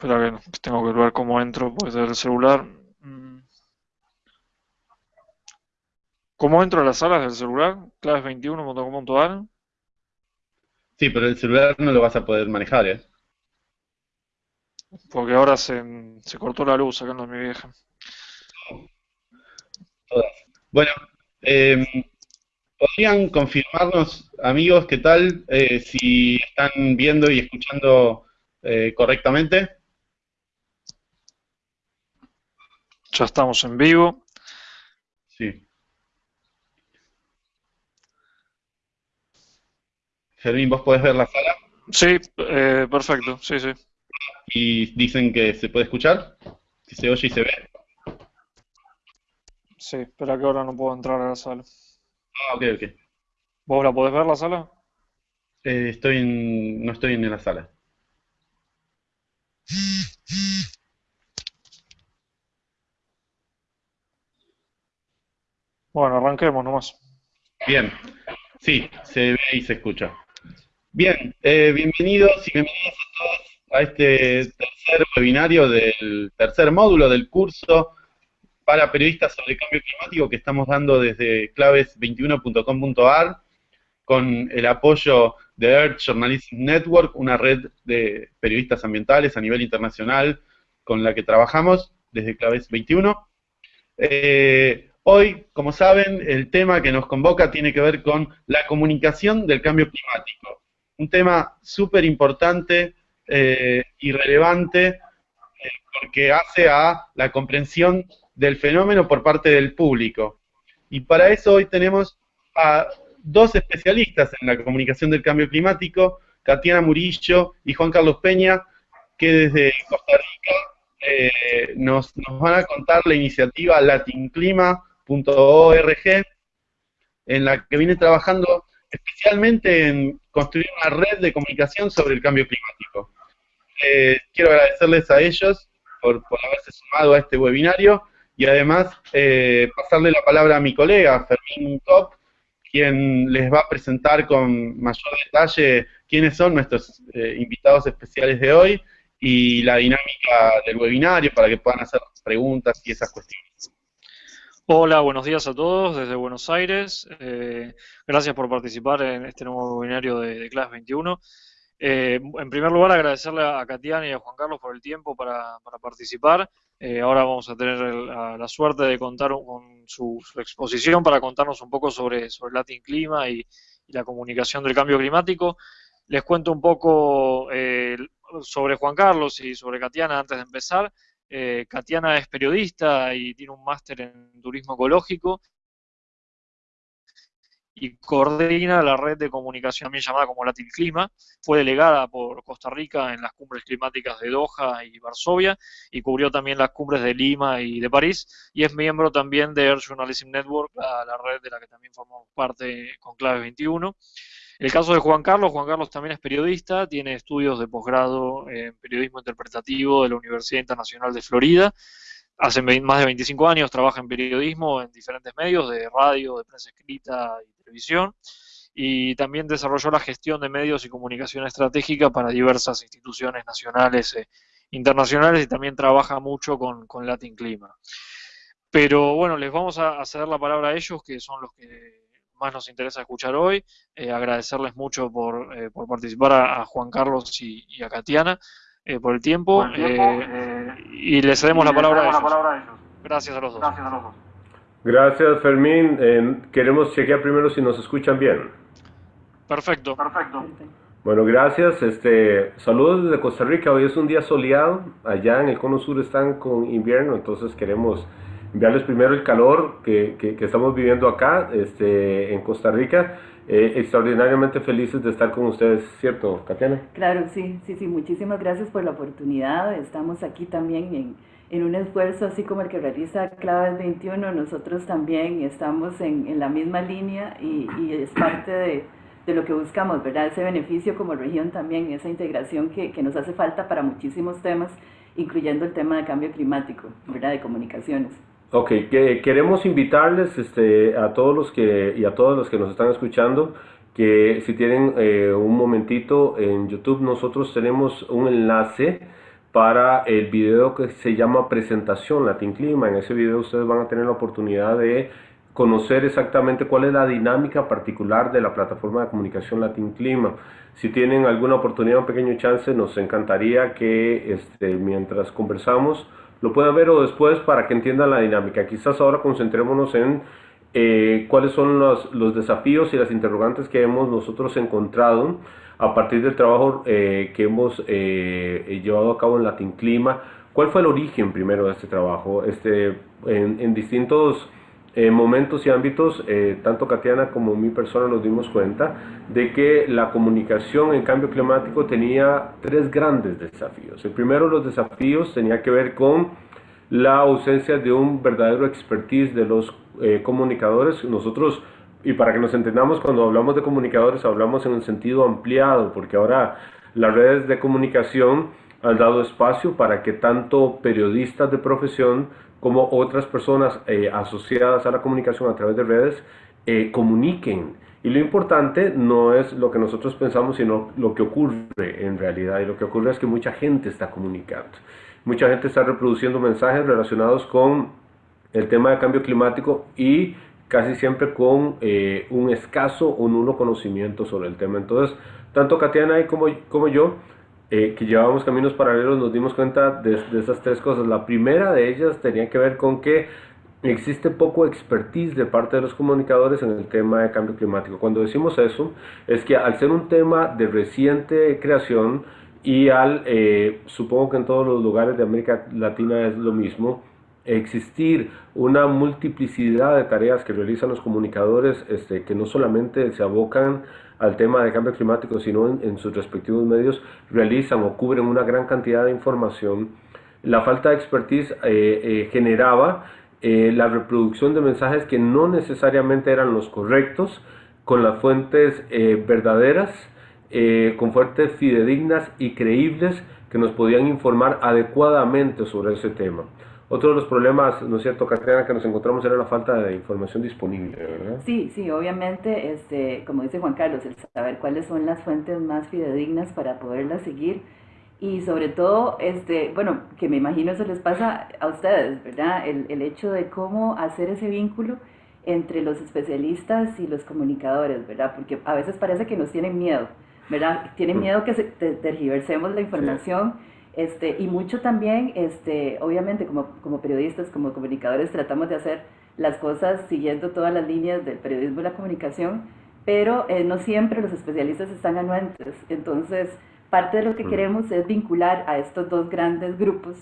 Espera que tengo que ver cómo entro, pues desde el celular. Mm. ¿Cómo entro a las salas del celular? claves21.com.ar Sí, pero el celular no lo vas a poder manejar, ¿eh? Porque ahora se, se cortó la luz sacando a mi vieja. Bueno, eh, ¿podrían confirmarnos, amigos, qué tal? Eh, si están viendo y escuchando eh, correctamente. Ya estamos en vivo. Sí. Fermín, ¿vos podés ver la sala? Sí, eh, perfecto, sí, sí. ¿Y dicen que se puede escuchar? ¿Que se oye y se ve? Sí, espera que ahora no puedo entrar a la sala. Ah, ok, ok. ¿Vos la podés ver la sala? Eh, estoy en, no estoy en la sala. Bueno, arranquemos nomás. Bien, sí, se ve y se escucha. Bien, eh, bienvenidos y bienvenidas a todos a este tercer webinario del tercer módulo del curso para periodistas sobre cambio climático que estamos dando desde claves21.com.ar con el apoyo de Earth Journalism Network, una red de periodistas ambientales a nivel internacional con la que trabajamos desde Claves 21. Hoy, como saben, el tema que nos convoca tiene que ver con la comunicación del cambio climático. Un tema súper importante eh, y relevante eh, porque hace a la comprensión del fenómeno por parte del público. Y para eso hoy tenemos a dos especialistas en la comunicación del cambio climático, Tatiana Murillo y Juan Carlos Peña, que desde Costa Rica eh, nos, nos, van a contar la iniciativa Latin Clima, .org, en la que viene trabajando especialmente en construir una red de comunicación sobre el cambio climático. Eh, quiero agradecerles a ellos por, haberse sumado a este webinario y además eh, pasarle la palabra a mi colega, Fermín Top, quien les va a presentar con mayor detalle quiénes son nuestros eh, invitados especiales de hoy y la dinámica del webinario para que puedan hacer preguntas y esas cuestiones. Hola, buenos días a todos desde Buenos Aires. Eh, gracias por participar en este nuevo webinario de, de Class 21. Eh, en primer lugar, agradecerle a Katiana y a Juan Carlos por el tiempo para, participar. Eh, ahora vamos a tener la, suerte de contar con su, exposición para contarnos un poco sobre, sobre Latin Clima y, la comunicación del cambio climático. Les cuento un poco sobre Juan Carlos y sobre Katiana antes de empezar. Eh, Katiana es periodista y tiene un máster en turismo ecológico y coordina la red de comunicación también llamada como Latin Clima. Fue delegada por Costa Rica en las cumbres climáticas de Doha y Varsovia y cubrió también las cumbres de Lima y de París y es miembro también de Earth Journalism Network, la, la red de la que también formamos parte con Clave 21. El caso de Juan Carlos, Juan Carlos también es periodista, tiene estudios de posgrado en periodismo interpretativo de la Universidad Internacional de Florida. Hace más de 25 años trabaja en periodismo en diferentes medios, de radio, de prensa escrita y televisión. Y también desarrolló la gestión de medios y comunicación estratégica para diversas instituciones nacionales e internacionales y también trabaja mucho con, Latin Clima. Pero bueno, les vamos a ceder la palabra a ellos, que son los que más nos interesa escuchar hoy. Eh, agradecerles mucho por, eh, por participar a, Juan Carlos y, a Katiana eh, por el tiempo. y les cedemos la, palabra, a ellos. Gracias a los dos. Gracias, Fermín. queremos chequear primero si nos escuchan bien. Perfecto. Perfecto. Bueno, gracias. Este, saludos desde Costa Rica. Hoy es un día soleado. Allá en el cono sur están con invierno, entonces queremos enviarles primero el calor que, que, estamos viviendo acá este, en Costa Rica. Eh, extraordinariamente felices de estar con ustedes, ¿cierto, Tatiana? Claro, sí, sí, sí, muchísimas gracias por la oportunidad. Estamos aquí también en, en un esfuerzo así como el que realiza Claves 21. Nosotros también estamos en, en la misma línea y, y es parte de, de, lo que buscamos, ¿verdad? Ese beneficio como región también, esa integración que, que nos hace falta para muchísimos temas, incluyendo el tema de cambio climático, ¿verdad? De comunicaciones. Ok, que, queremos invitarles este, a todos los que y a todos los que nos están escuchando que si tienen eh, un momentito en YouTube nosotros tenemos un enlace para el video que se llama presentación Latin Clima. En ese video ustedes van a tener la oportunidad de conocer exactamente cuál es la dinámica particular de la plataforma de comunicación Latin Clima. Si tienen alguna oportunidad, un pequeño chance, nos encantaría que este, mientras conversamos lo puedan ver o después para que entiendan la dinámica. Quizás ahora concentrémonos en eh, cuáles son los, los, desafíos y las interrogantes que hemos nosotros encontrado a partir del trabajo eh, que hemos eh, llevado a cabo en Latin Clima. ¿Cuál fue el origen primero de este trabajo? Este, en distintos en momentos y ámbitos, eh, tanto Katiana como mi persona nos dimos cuenta de que la comunicación en cambio climático tenía tres grandes desafíos. El primero los desafíos tenía que ver con la ausencia de un verdadero expertise de los eh, comunicadores. Nosotros, y para que nos entendamos, cuando hablamos de comunicadores hablamos en un sentido ampliado, porque ahora las redes de comunicación han dado espacio para que tanto periodistas de profesión como otras personas eh, asociadas a la comunicación a través de redes eh, comuniquen. Y lo importante no es lo que nosotros pensamos, sino lo que ocurre en realidad. Y lo que ocurre es que mucha gente está comunicando. Mucha gente está reproduciendo mensajes relacionados con el tema de cambio climático y casi siempre con eh, un escaso o nulo conocimiento sobre el tema. Entonces, tanto Katiana como, como yo eh, que llevábamos caminos paralelos nos dimos cuenta de, esas tres cosas. La primera de ellas tenía que ver con que existe poco expertise de parte de los comunicadores en el tema de cambio climático. Cuando decimos eso, es que al ser un tema de reciente creación y al, eh, supongo que en todos los lugares de América Latina es lo mismo, existir una multiplicidad de tareas que realizan los comunicadores este, que no solamente se abocan al tema de cambio climático, sino en, sus respectivos medios realizan o cubren una gran cantidad de información. La falta de expertise eh, eh, generaba eh, la reproducción de mensajes que no necesariamente eran los correctos, con las fuentes verdaderas, con fuentes fidedignas y creíbles que nos podían informar adecuadamente sobre ese tema. Otro de los problemas, ¿no es cierto, Catriana, que nos encontramos era la falta de información disponible, ¿verdad? Sí, sí, obviamente, este, como dice Juan Carlos, el saber cuáles son las fuentes más fidedignas para poderlas seguir y sobre todo, este, bueno, que me imagino eso les pasa a ustedes, ¿verdad? El, el hecho de cómo hacer ese vínculo entre los especialistas y los comunicadores, ¿verdad? Porque a veces parece que nos tienen miedo, ¿verdad? Tienen mm. miedo que se, tergiversemos la información. Este, y mucho también, este, obviamente, como, como periodistas, como comunicadores, tratamos de hacer las cosas siguiendo todas las líneas del periodismo y la comunicación, pero eh, no siempre los especialistas están anuentes. Entonces, parte de lo que mm. queremos es vincular a estos dos grandes grupos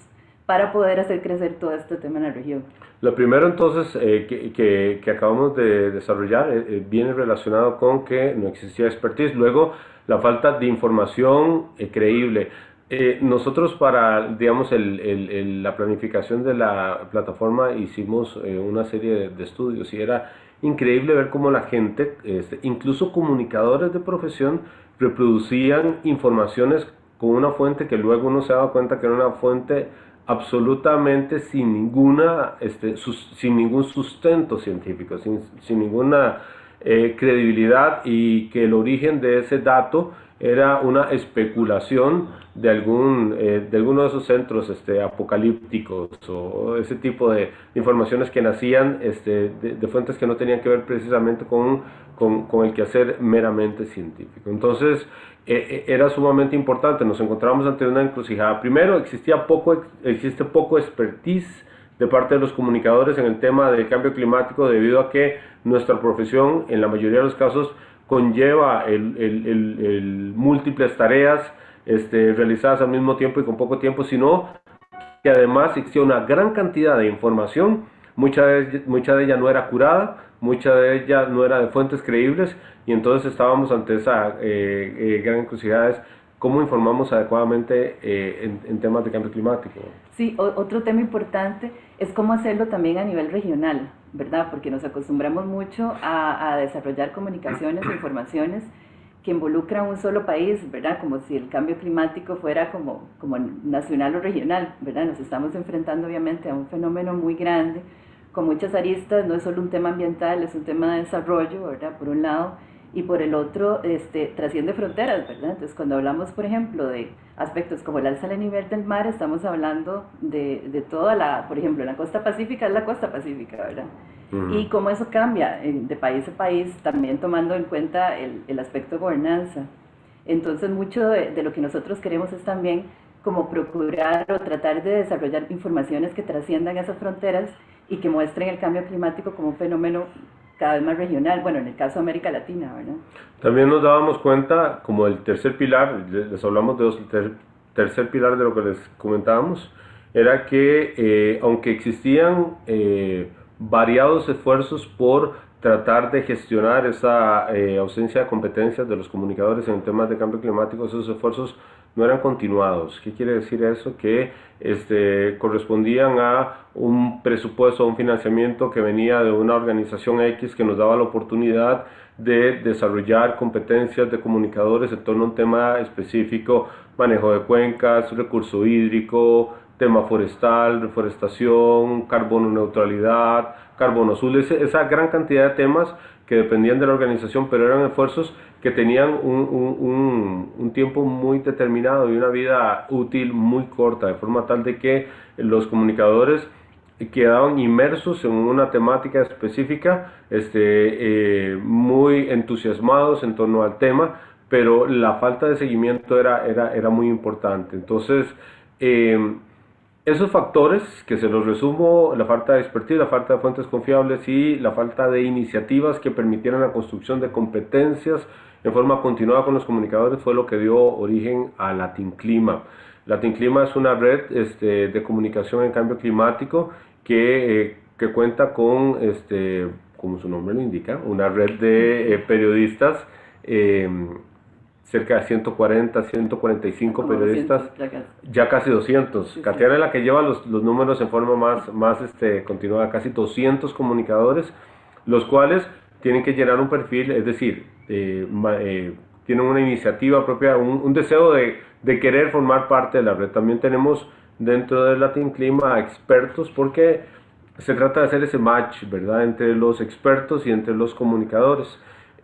para poder hacer crecer todo este tema en la región. Lo primero entonces eh, que, que, acabamos de desarrollar eh, viene relacionado con que no existía expertise, luego la falta de información creíble. Eh, nosotros para, digamos, el, la planificación de la plataforma hicimos eh, una serie de, estudios y era increíble ver cómo la gente, este, incluso comunicadores de profesión, reproducían informaciones con una fuente que luego uno se daba cuenta que era una fuente absolutamente sin ninguna, este, sin ningún sustento científico, sin, sin ninguna eh, credibilidad y que el origen de ese dato era una especulación de algún eh, de alguno de esos centros este, apocalípticos o ese tipo de, informaciones que nacían este, de, fuentes que no tenían que ver precisamente con, con, con el quehacer meramente científico. Entonces e, e, era sumamente importante, nos encontramos ante una encrucijada. Primero, existía poco, existe poco expertise de parte de los comunicadores en el tema del cambio climático debido a que nuestra profesión en la mayoría de los casos conlleva el, el, múltiples tareas este, realizadas al mismo tiempo y con poco tiempo, sino que además existía una gran cantidad de información, mucha de, de ella no era curada, mucha de ella no era de fuentes creíbles, y entonces estábamos ante esa eh, eh, gran encrucijada cómo informamos adecuadamente eh, en, temas de cambio climático. Sí, otro tema importante es cómo hacerlo también a nivel regional, ¿verdad? Porque nos acostumbramos mucho a, desarrollar comunicaciones e informaciones que involucran un solo país, ¿verdad? Como si el cambio climático fuera como, como nacional o regional, ¿verdad? Nos estamos enfrentando obviamente a un fenómeno muy grande, con muchas aristas, no es solo un tema ambiental, es un tema de desarrollo, ¿verdad? Por un lado, y por el otro este, trasciende fronteras, ¿verdad? Entonces, cuando hablamos, por ejemplo, de aspectos como el alza del nivel del mar, estamos hablando de, de toda la, por ejemplo, la costa pacífica es la costa pacífica, ¿verdad? Y cómo eso cambia de país a país, también tomando en cuenta el, el aspecto de gobernanza. Entonces, mucho de, de, lo que nosotros queremos es también como procurar o tratar de desarrollar informaciones que trasciendan esas fronteras y que muestren el cambio climático como un fenómeno cada vez más regional, bueno, en el caso de América Latina, ¿verdad? También nos dábamos cuenta, como el tercer pilar, les hablamos de dos, ter, tercer pilar de lo que les comentábamos, era que eh, aunque existían eh, variados esfuerzos por tratar de gestionar esa eh, ausencia de competencias de los comunicadores en temas de cambio climático, esos esfuerzos no eran continuados. ¿Qué quiere decir eso? Que este, correspondían a un presupuesto, un financiamiento que venía de una organización X que nos daba la oportunidad de desarrollar competencias de comunicadores en torno a un tema específico, manejo de cuencas, recurso hídrico, tema forestal, reforestación, carbono neutralidad, carbono azul, esa gran cantidad de temas que dependían de la organización, pero eran esfuerzos que tenían un, un, tiempo muy determinado y una vida útil muy corta, de forma tal de que los comunicadores quedaban inmersos en una temática específica, este, eh, muy entusiasmados en torno al tema, pero la falta de seguimiento era, era, era muy importante. Entonces, eh, esos factores, que se los resumo, la falta de expertise, la falta de fuentes confiables y la falta de iniciativas que permitieran la construcción de competencias en forma continuada con los comunicadores, fue lo que dio origen a Latin Clima. Latin Clima es una red este, de comunicación en cambio climático que, eh, que cuenta con, este, como su nombre lo indica, una red de eh, periodistas eh, cerca de 140, 145 periodistas, ya, casi. 200. Sí, es la que lleva los, los, números en forma más, más este, continuada, casi 200 comunicadores, los cuales tienen que llenar un perfil, es decir, eh, eh, tienen una iniciativa propia, un, un deseo de, de, querer formar parte de la red. También tenemos dentro del Latin Clima expertos porque se trata de hacer ese match, ¿verdad?, entre los expertos y entre los comunicadores.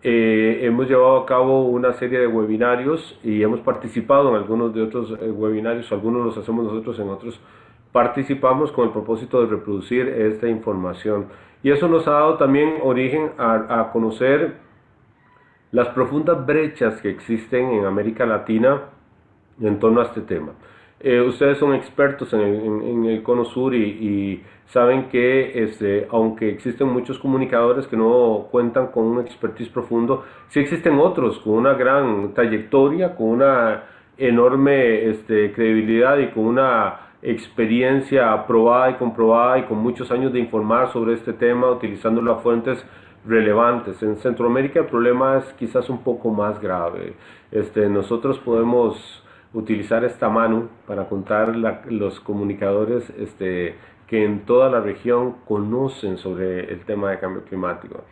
Eh, hemos llevado a cabo una serie de webinarios y hemos participado en algunos de otros eh, webinarios, algunos los hacemos nosotros, en otros participamos con el propósito de reproducir esta información. Y eso nos ha dado también origen a, a conocer las profundas brechas que existen en América Latina en torno a este tema. Eh, ustedes son expertos en el, en, el cono sur y, saben que este, aunque existen muchos comunicadores que no cuentan con un expertise profundo, sí existen otros con una gran trayectoria, con una enorme este, credibilidad y con una experiencia aprobada y comprobada y con muchos años de informar sobre este tema utilizando las fuentes relevantes. En Centroamérica el problema es quizás un poco más grave. Este, nosotros podemos utilizar esta mano para contar los comunicadores este, que en toda la región conocen sobre el tema de cambio climático.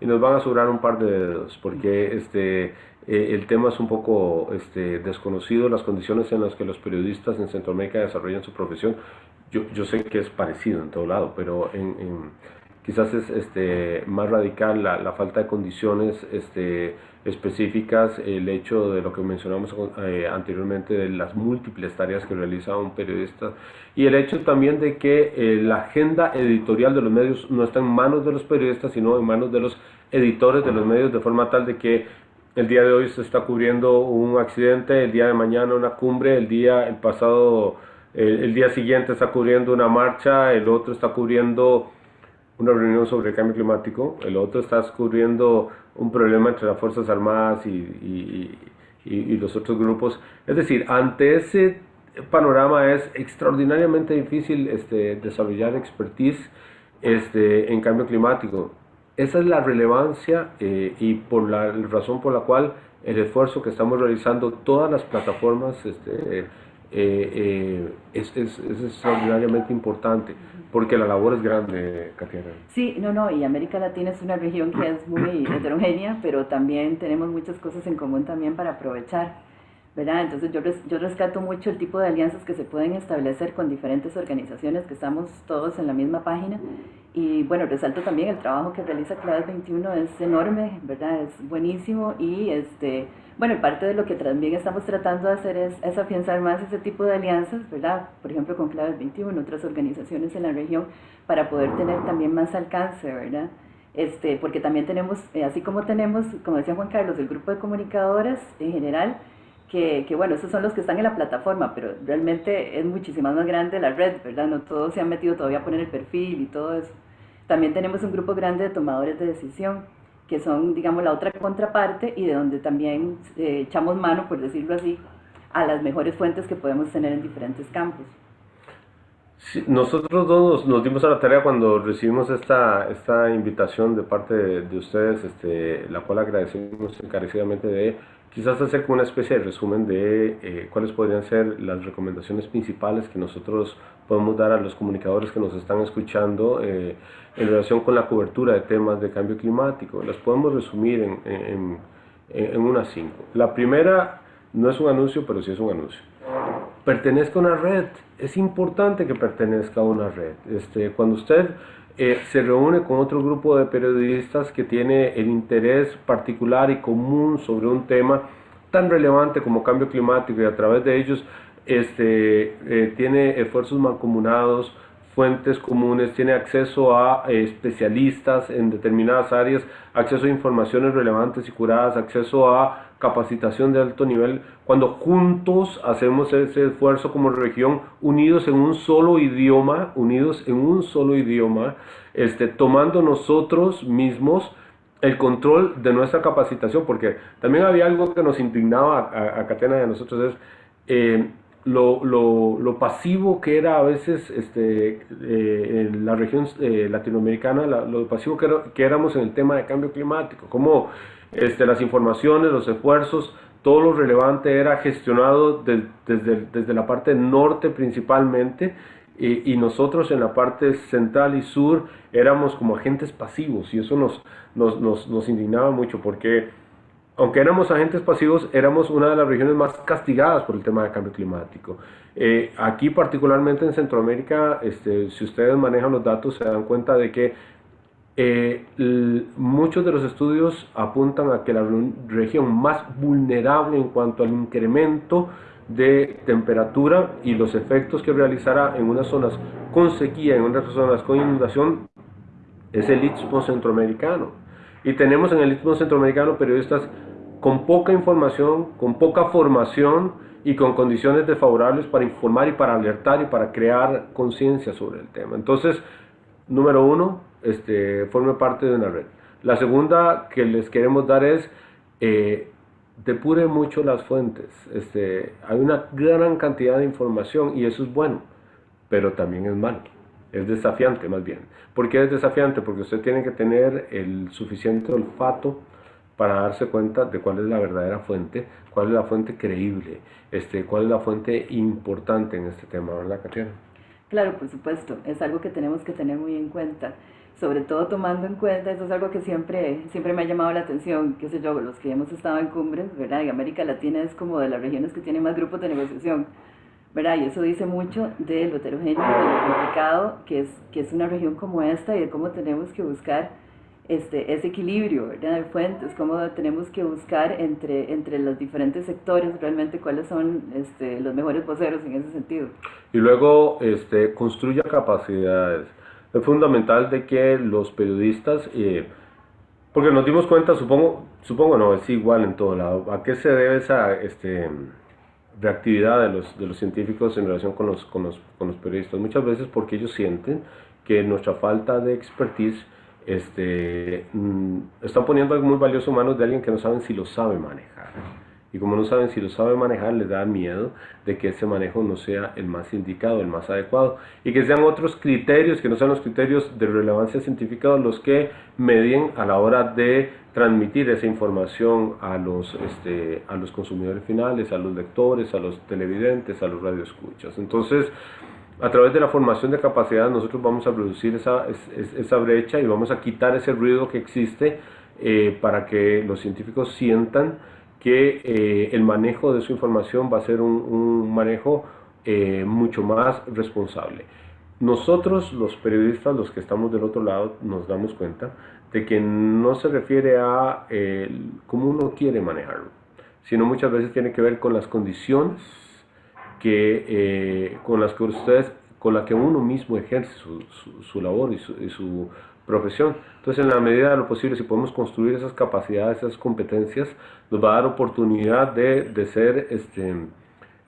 Y nos van a sobrar un par de dedos, porque este, eh, el tema es un poco este, desconocido, las condiciones en las que los periodistas en Centroamérica desarrollan su profesión. Yo, yo sé que es parecido en todo lado, pero en, en quizás es este, más radical la, la falta de condiciones este, específicas, el hecho de lo que mencionamos eh, anteriormente de las múltiples tareas que realiza un periodista y el hecho también de que eh, la agenda editorial de los medios no está en manos de los periodistas, sino en manos de los editores de los medios, de forma tal de que el día de hoy se está cubriendo un accidente, el día de mañana una cumbre, el día el pasado, el, el día siguiente está cubriendo una marcha, el otro está cubriendo una reunión sobre el cambio climático, el otro está cubriendo un problema entre las Fuerzas Armadas y, y, y, los otros grupos. Es decir, ante ese panorama es extraordinariamente difícil este, desarrollar expertise este, en cambio climático. Esa es la relevancia eh, y por la razón por la cual el esfuerzo que estamos realizando todas las plataformas este, eh, eh, es, es, es, extraordinariamente importante, porque la labor es grande, Katiana. Sí, no, no, y América Latina es una región que es muy heterogénea, pero también tenemos muchas cosas en común también para aprovechar. ¿Verdad? Entonces yo, yo rescato mucho el tipo de alianzas que se pueden establecer con diferentes organizaciones que estamos todos en la misma página y bueno, resalto también el trabajo que realiza Claves 21 es enorme, ¿verdad? Es buenísimo y este, bueno, parte de lo que también estamos tratando de hacer es, es afianzar más ese tipo de alianzas, ¿verdad? Por ejemplo, con Claves 21, otras organizaciones en la región, para poder tener también más alcance, ¿verdad? Este, porque también tenemos, eh, así como tenemos, como decía Juan Carlos, el grupo de comunicadoras en general, que, que, bueno, esos son los que están en la plataforma, pero realmente es muchísimo más grande la red, ¿verdad? No todos se han metido todavía a poner el perfil y todo eso. También tenemos un grupo grande de tomadores de decisión, que son, digamos, la otra contraparte y de donde también eh, echamos mano, por decirlo así, a las mejores fuentes que podemos tener en diferentes campos. Nosotros dos nos, dimos a la tarea cuando recibimos esta, esta invitación de parte de, de ustedes, este, la cual agradecemos encarecidamente de quizás hacer como una especie de resumen de eh, cuáles podrían ser las recomendaciones principales que nosotros podemos dar a los comunicadores que nos están escuchando eh, en relación con la cobertura de temas de cambio climático. Las podemos resumir en, en, en unas cinco. La primera no es un anuncio, pero sí es un anuncio. Pertenezca a una red. Es importante que pertenezca a una red. Este, cuando usted eh, se reúne con otro grupo de periodistas que tiene el interés particular y común sobre un tema tan relevante como cambio climático y a través de ellos este, eh, tiene esfuerzos mancomunados, fuentes comunes, tiene acceso a eh, especialistas en determinadas áreas, acceso a informaciones relevantes y curadas, acceso a capacitación de alto nivel, cuando juntos hacemos ese esfuerzo como región, unidos en un solo idioma, unidos en un solo idioma, este, tomando nosotros mismos el control de nuestra capacitación, porque también había algo que nos indignaba a, a Catena a nosotros, es eh, lo, pasivo que era a veces este, eh, en la región eh, latinoamericana, lo pasivo que, que éramos en el tema de cambio climático, como este, las informaciones, los esfuerzos, todo lo relevante era gestionado desde, desde, la parte norte principalmente y, nosotros en la parte central y sur éramos como agentes pasivos y eso nos, nos, nos, nos, indignaba mucho porque aunque éramos agentes pasivos éramos una de las regiones más castigadas por el tema del cambio climático. Eh, aquí particularmente en Centroamérica, este, si ustedes manejan los datos se dan cuenta de que eh, muchos de los estudios apuntan a que la región más vulnerable en cuanto al incremento de temperatura y los efectos que realizará en unas zonas con sequía, en otras zonas con inundación, es el Istmo Centroamericano. Y tenemos en el Istmo Centroamericano periodistas con poca información, con poca formación y con condiciones desfavorables para informar y para alertar y para crear conciencia sobre el tema. Entonces, número uno, este, forme parte de una red. La segunda que les queremos dar es, eh, depure mucho las fuentes. Este, hay una gran cantidad de información y eso es bueno, pero también es malo. Es desafiante más bien. ¿Por qué es desafiante? Porque usted tiene que tener el suficiente olfato para darse cuenta de cuál es la verdadera fuente, cuál es la fuente creíble, este, cuál es la fuente importante en este tema, ¿verdad, Catriana? Claro, por supuesto, es algo que tenemos que tener muy en cuenta sobre todo tomando en cuenta, eso es algo que siempre, siempre me ha llamado la atención, qué sé yo, los que hemos estado en cumbres, ¿verdad? Y América Latina es como de las regiones que tienen más grupos de negociación, ¿verdad? Y eso dice mucho de lo heterogéneo, de lo complicado que es, que es una región como esta y de cómo tenemos que buscar este, ese equilibrio, ¿verdad? De fuentes, cómo tenemos que buscar entre, entre los diferentes sectores realmente cuáles son este, los mejores voceros en ese sentido. Y luego este, construya capacidades es fundamental de que los periodistas, eh, porque nos dimos cuenta, supongo, supongo no, es igual en todo lado, a qué se debe esa este, reactividad de los, de los científicos en relación con los, con, los, con los periodistas. Muchas veces porque ellos sienten que nuestra falta de expertise este, mm, están poniendo algo muy valioso en manos de alguien que no saben si lo sabe manejar y como no saben si lo sabe manejar, les da miedo de que ese manejo no sea el más indicado, el más adecuado, y que sean otros criterios, que no sean los criterios de relevancia científica los que medien a la hora de transmitir esa información a los, este, a los consumidores finales, a los lectores, a los televidentes, a los radioescuchas. Entonces, a través de la formación de capacidad nosotros vamos a reducir esa, esa brecha y vamos a quitar ese ruido que existe eh, para que los científicos sientan que eh, el manejo de su información va a ser un, manejo eh, mucho más responsable. Nosotros, los periodistas, los que estamos del otro lado, nos damos cuenta de que no se refiere a cómo uno quiere manejarlo, sino muchas veces tiene que ver con las condiciones que, con las que ustedes con la que uno mismo ejerce su, su, labor y su, y su, profesión. Entonces, en la medida de lo posible, si podemos construir esas capacidades, esas competencias, nos va a dar oportunidad de, de ser este,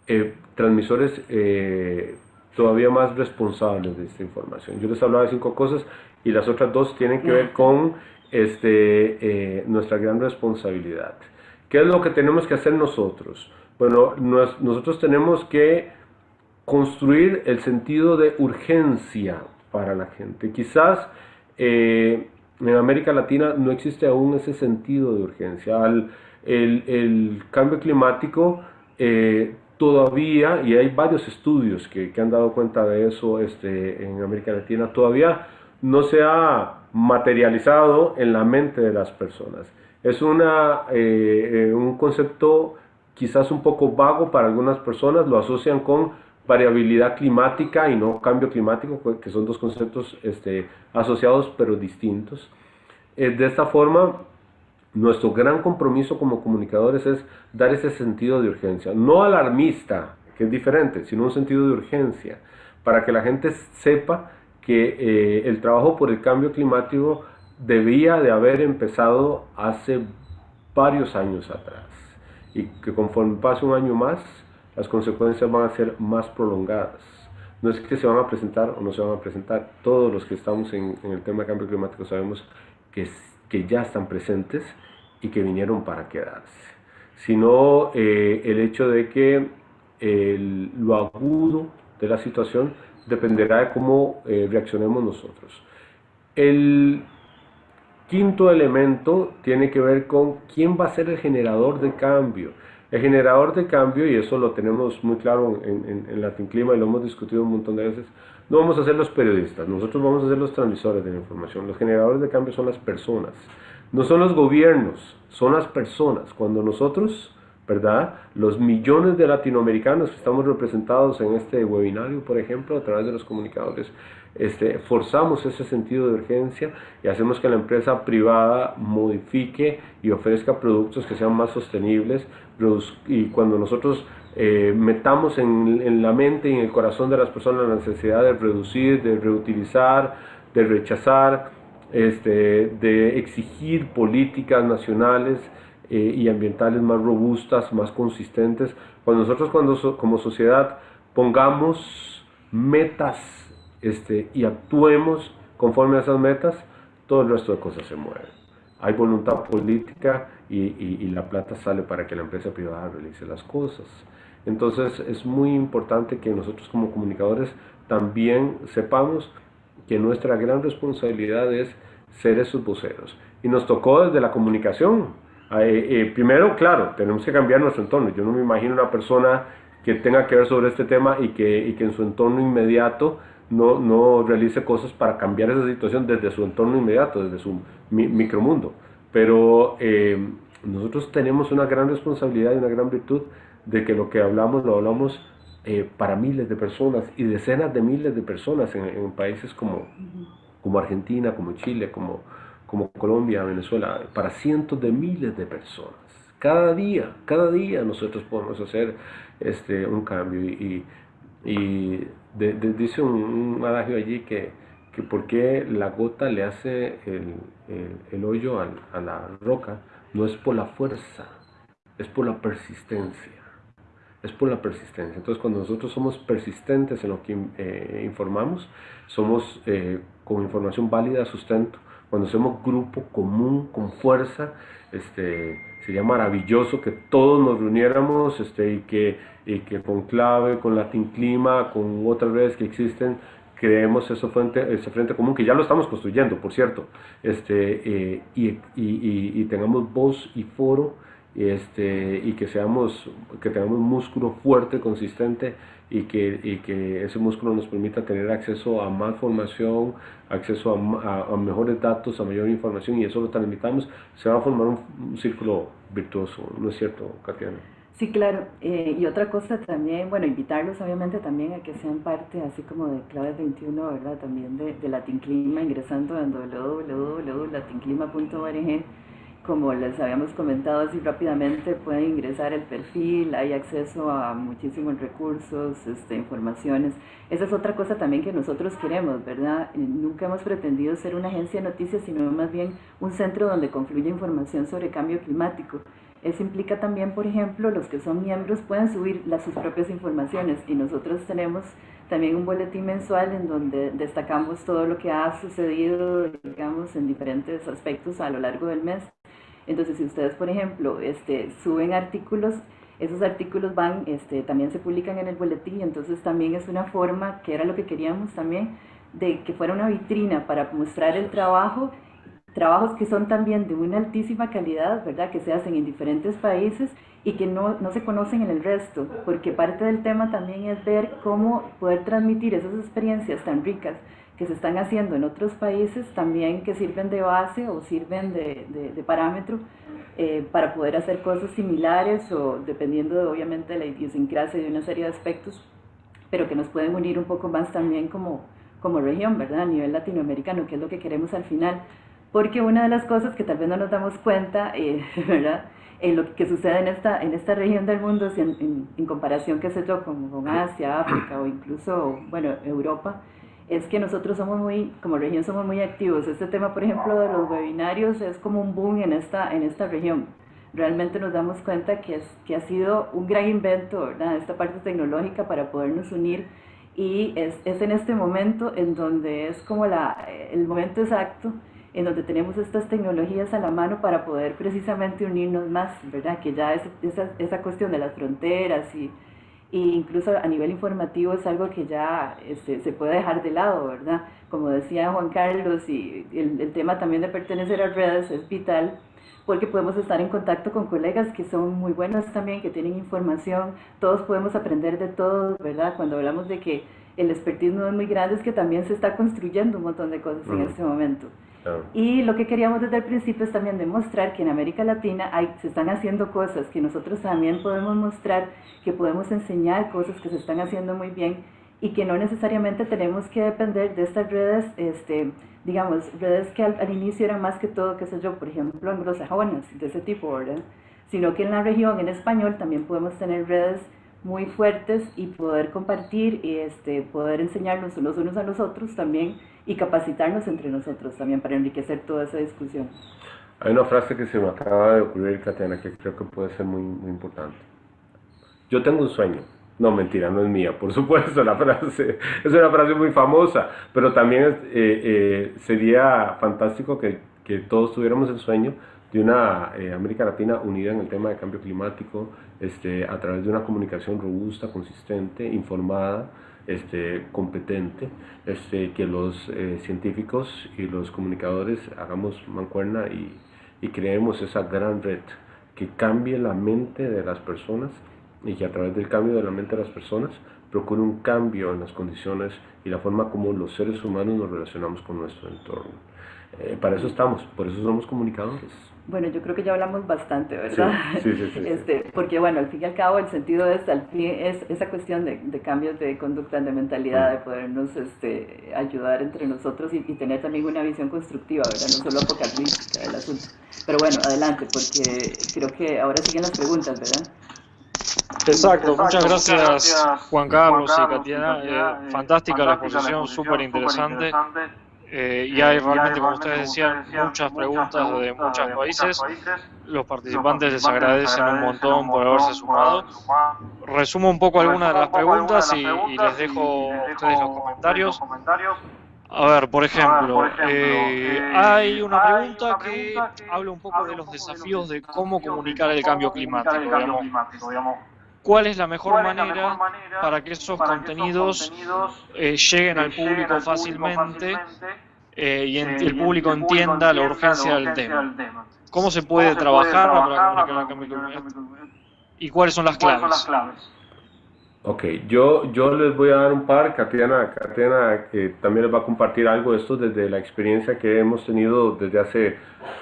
eh, transmisores eh, todavía más responsables de esta información. Yo les hablaba de cinco cosas y las otras dos tienen que ver con este, eh, nuestra gran responsabilidad. ¿Qué es lo que tenemos que hacer nosotros? Bueno, nosotros tenemos que construir el sentido de urgencia para la gente. Quizás eh, en América Latina no existe aún ese sentido de urgencia. el, cambio climático eh, todavía, y hay varios estudios que, han dado cuenta de eso este, en América Latina, todavía no se ha materializado en la mente de las personas. Es una, eh, un concepto quizás un poco vago para algunas personas, lo asocian con variabilidad climática y no cambio climático, pues, que son dos conceptos este, asociados pero distintos. Eh, de esta forma, nuestro gran compromiso como comunicadores es dar ese sentido de urgencia, no alarmista, que es diferente, sino un sentido de urgencia, para que la gente sepa que eh, el trabajo por el cambio climático debía de haber empezado hace varios años atrás y que conforme pase un año más, las consecuencias van a ser más prolongadas. No es que se van a presentar o no se van a presentar. Todos los que estamos en, el tema de cambio climático sabemos que, que ya están presentes y que vinieron para quedarse. Sino eh, el hecho de que lo agudo de la situación dependerá de cómo eh, reaccionemos nosotros. El quinto elemento tiene que ver con quién va a ser el generador de cambio. El generador de cambio, y eso lo tenemos muy claro en, en, Latin Clima y lo hemos discutido un montón de veces, no vamos a ser los periodistas, nosotros vamos a ser los transmisores de la información. Los generadores de cambio son las personas, no son los gobiernos, son las personas. Cuando nosotros, ¿verdad? Los millones de latinoamericanos que estamos representados en este webinario, por ejemplo, a través de los comunicadores, este, forzamos ese sentido de urgencia y hacemos que la empresa privada modifique y ofrezca productos que sean más sostenibles y cuando nosotros eh, metamos en, la mente y en el corazón de las personas la necesidad de reducir, de reutilizar, de rechazar, este, de exigir políticas nacionales eh, y ambientales más robustas, más consistentes, cuando nosotros cuando como sociedad pongamos metas este, y actuemos conforme a esas metas, todo el resto de cosas se mueven. Hay voluntad política y, la plata sale para que la empresa privada realice las cosas. Entonces es muy importante que nosotros como comunicadores también sepamos que nuestra gran responsabilidad es ser esos voceros. Y nos tocó desde la comunicación. Eh, eh, primero, claro, tenemos que cambiar nuestro entorno. Yo no me imagino una persona que tenga que ver sobre este tema y que, y que en su entorno inmediato no, no realice cosas para cambiar esa situación desde su entorno inmediato, desde su micromundo. Pero eh, nosotros tenemos una gran responsabilidad y una gran virtud de que lo que hablamos lo hablamos eh, para miles de personas y decenas de miles de personas en, países como, como Argentina, como Chile, como, como Colombia, Venezuela, para cientos de miles de personas. Cada día, cada día nosotros podemos hacer este, un cambio y, y dice un, adagio allí que, que por qué la gota le hace el, el, hoyo a, la roca, no es por la fuerza, es por la persistencia. Es por la persistencia. Entonces, cuando nosotros somos persistentes en lo que eh, informamos, somos eh, con información válida, sustento. Cuando somos grupo común, con fuerza, este, sería maravilloso que todos nos reuniéramos este, y, que, y que con Clave, con Latin Clima, con otras redes que existen, creemos ese frente, ese frente común, que ya lo estamos construyendo, por cierto, este, eh, y, y, y, tengamos voz y foro, este, y que, seamos, que tengamos músculo fuerte, consistente, y que, y que ese músculo nos permita tener acceso a más formación, acceso a, mejores datos, a mayor información y eso lo transmitamos, se va a formar un, círculo virtuoso, ¿no es cierto, Katiana? Sí, claro. Eh, y otra cosa también, bueno, invitarlos obviamente también a que sean parte, así como de Claves 21, ¿verdad? También de, de Latin Clima, ingresando en www.latinclima.org como les habíamos comentado así rápidamente, pueden ingresar el perfil, hay acceso a muchísimos recursos, este, informaciones. Esa es otra cosa también que nosotros queremos, ¿verdad? Nunca hemos pretendido ser una agencia de noticias, sino más bien un centro donde confluye información sobre cambio climático. Eso implica también, por ejemplo, los que son miembros pueden subir las, sus propias informaciones y nosotros tenemos también un boletín mensual en donde destacamos todo lo que ha sucedido, digamos, en diferentes aspectos a lo largo del mes. Entonces, si ustedes, por ejemplo, este, suben artículos, esos artículos van, este, también se publican en el boletín, entonces también es una forma, que era lo que queríamos también, de que fuera una vitrina para mostrar el trabajo, trabajos que son también de una altísima calidad, ¿verdad? Que se hacen en diferentes países y que no, no se conocen en el resto, porque parte del tema también es ver cómo poder transmitir esas experiencias tan ricas que se están haciendo en otros países también que sirven de base o sirven de, de, parámetro eh, para poder hacer cosas similares o dependiendo de, obviamente de la idiosincrasia de una serie de aspectos, pero que nos pueden unir un poco más también como, como región, ¿verdad? A nivel latinoamericano, que es lo que queremos al final. Porque una de las cosas que tal vez no nos damos cuenta, eh, ¿verdad? En lo que sucede en esta, en esta región del mundo, en, en, comparación, que se yo, con, con Asia, África o incluso, bueno, Europa, es que nosotros somos muy, como región somos muy activos. Este tema, por ejemplo, de los webinarios es como un boom en esta, en esta región. Realmente nos damos cuenta que, es, que ha sido un gran invento, ¿verdad? Esta parte tecnológica para podernos unir y es, es en este momento en donde es como la, el momento exacto en donde tenemos estas tecnologías a la mano para poder precisamente unirnos más, ¿verdad? Que ya es, esa, esa cuestión de las fronteras y e incluso a nivel informativo es algo que ya este, se puede dejar de lado, ¿verdad? Como decía Juan Carlos, y el, el, tema también de pertenecer a redes es vital porque podemos estar en contacto con colegas que son muy buenos también, que tienen información, todos podemos aprender de todos, ¿verdad? Cuando hablamos de que el expertismo es muy grande, es que también se está construyendo un montón de cosas en este momento. Y lo que queríamos desde el principio es también demostrar que en América Latina hay, se están haciendo cosas que nosotros también podemos mostrar, que podemos enseñar cosas que se están haciendo muy bien y que no necesariamente tenemos que depender de estas redes, este, digamos, redes que al, inicio eran más que todo, qué sé yo, por ejemplo, anglosajonas, de ese tipo, ¿verdad? Sino que en la región, en español, también podemos tener redes muy fuertes y poder compartir y este, poder enseñarnos los unos a los otros también y capacitarnos entre nosotros también para enriquecer toda esa discusión. Hay una frase que se me acaba de ocurrir, Catena, que creo que puede ser muy, muy importante. Yo tengo un sueño. No, mentira, no es mía, por supuesto, la frase es una frase muy famosa, pero también eh, eh, sería fantástico que, que, todos tuviéramos el sueño de una eh, América Latina unida en el tema de cambio climático, este, a través de una comunicación robusta, consistente, informada, este, competente, este, que los eh, científicos y los comunicadores hagamos mancuerna y, y creemos esa gran red que cambie la mente de las personas y que a través del cambio de la mente de las personas procure un cambio en las condiciones y la forma como los seres humanos nos relacionamos con nuestro entorno. Eh, para eso estamos, por eso somos comunicadores. Bueno, yo creo que ya hablamos bastante, ¿verdad? Sí, sí, sí, este, porque bueno, al fin y al cabo el sentido es, al fin, es esa cuestión de, de, cambios de conducta, de mentalidad, de podernos este, ayudar entre nosotros y, tener también una visión constructiva, ¿verdad? No solo apocalíptica del asunto. Pero bueno, adelante, porque creo que ahora siguen las preguntas, ¿verdad? Exacto, muchas gracias Juan Carlos y Katiana. Eh, fantástica la exposición, súper interesante. Eh, y hay realmente, como ustedes decían, muchas preguntas de muchos países. Los participantes les agradecen un montón por haberse sumado. Resumo un poco algunas de las preguntas y, les dejo a ustedes los comentarios. A ver, por ejemplo, eh, eh, hay una pregunta que habla un poco de los desafíos de cómo comunicar el cambio climático. Digamos cuál es la mejor, manera, para que esos contenidos, eh, lleguen al público fácilmente eh, y el público entienda la urgencia del tema. ¿Cómo se puede trabajar para comunicar el cambio climático? ¿Y cuáles son las claves? Ok, yo, yo les voy a dar un par, Katiana, Katiana también les va a compartir algo de esto desde la experiencia que hemos tenido desde hace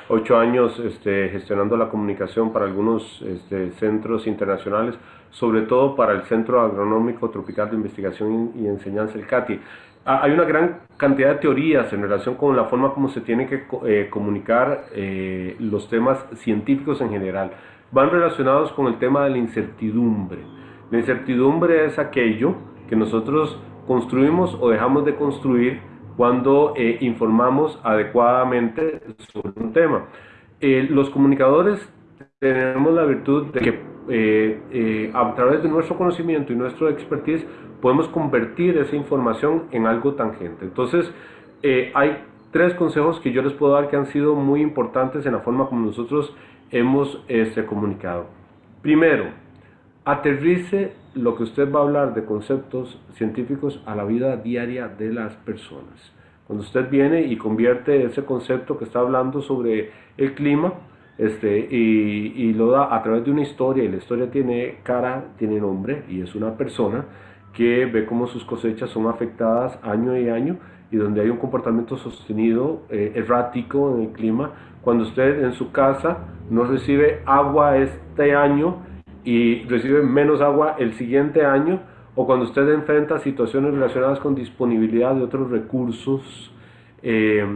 ocho años este, gestionando la comunicación para algunos este, centros internacionales, sobre todo para el Centro Agronómico Tropical de Investigación y Enseñanza, el CATI. Ah, hay una gran cantidad de teorías en relación con la forma como se tienen que eh, comunicar eh, los temas científicos en general. Van relacionados con el tema de la incertidumbre. La incertidumbre es aquello que nosotros construimos o dejamos de construir cuando eh, informamos adecuadamente sobre un tema. Los comunicadores tenemos la virtud de que eh, a través de nuestro conocimiento y nuestro expertise podemos convertir esa información en algo tangente. Entonces, hay tres consejos que yo les puedo dar que han sido muy importantes en la forma como nosotros hemos este, comunicado. Primero, aterrice lo que usted va a hablar de conceptos científicos a la vida diaria de las personas. Cuando usted viene y convierte ese concepto que está hablando sobre el clima este, y, y, lo da a través de una historia, y la historia tiene cara, tiene nombre, y es una persona que ve cómo sus cosechas son afectadas año y año, y donde hay un comportamiento sostenido, eh, errático en el clima, cuando usted en su casa no recibe agua este año, y recibe menos agua el siguiente año o cuando usted enfrenta situaciones relacionadas con disponibilidad de otros recursos, eh,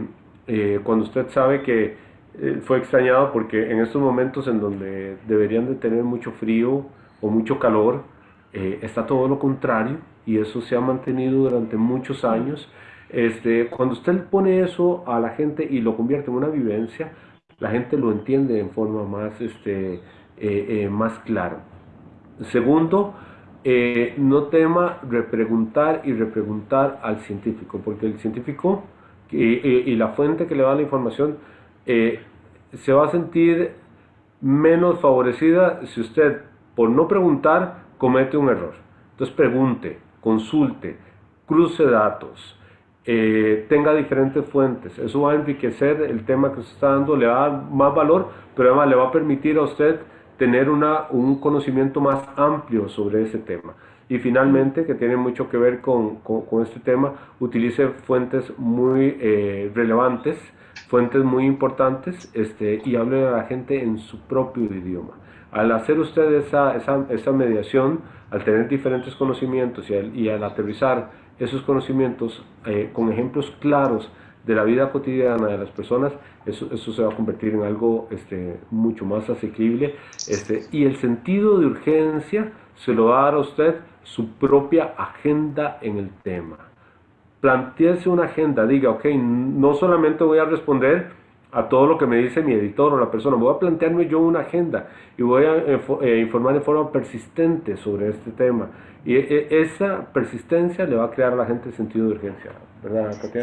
eh, cuando usted sabe que eh, fue extrañado porque en estos momentos en donde deberían de tener mucho frío o mucho calor, está todo lo contrario y eso se ha mantenido durante muchos años. Este, cuando usted pone eso a la gente y lo convierte en una vivencia, la gente lo entiende en forma más este, eh, eh, más claro. Segundo, eh, no tema repreguntar y repreguntar al científico, porque el científico y la fuente que le da la información se va a sentir menos favorecida si usted, por no preguntar, comete un error. Entonces pregunte, consulte, cruce datos, tenga diferentes fuentes. Eso va a enriquecer el tema que usted está dando, le va a dar más valor, pero además le va a permitir a usted tener una, un conocimiento más amplio sobre ese tema. Y finalmente, que tiene mucho que ver con, con, este tema, utilice fuentes muy eh, relevantes, fuentes muy importantes este, y hable a la gente en su propio idioma. Al hacer usted esa, esa, esa mediación, al tener diferentes conocimientos y al, y al aterrizar esos conocimientos eh, con ejemplos claros de la vida cotidiana de las personas, eso, eso se va a convertir en algo este, mucho más asequible. Este, y el sentido de urgencia se lo va a dar a usted su propia agenda en el tema. Planteese una agenda, diga, ok, no solamente voy a responder a todo lo que me dice mi editor o la persona, voy a plantearme yo una agenda y voy a eh, informar de forma persistente sobre este tema. Y e, esa persistencia le va a crear a la gente sentido de urgencia.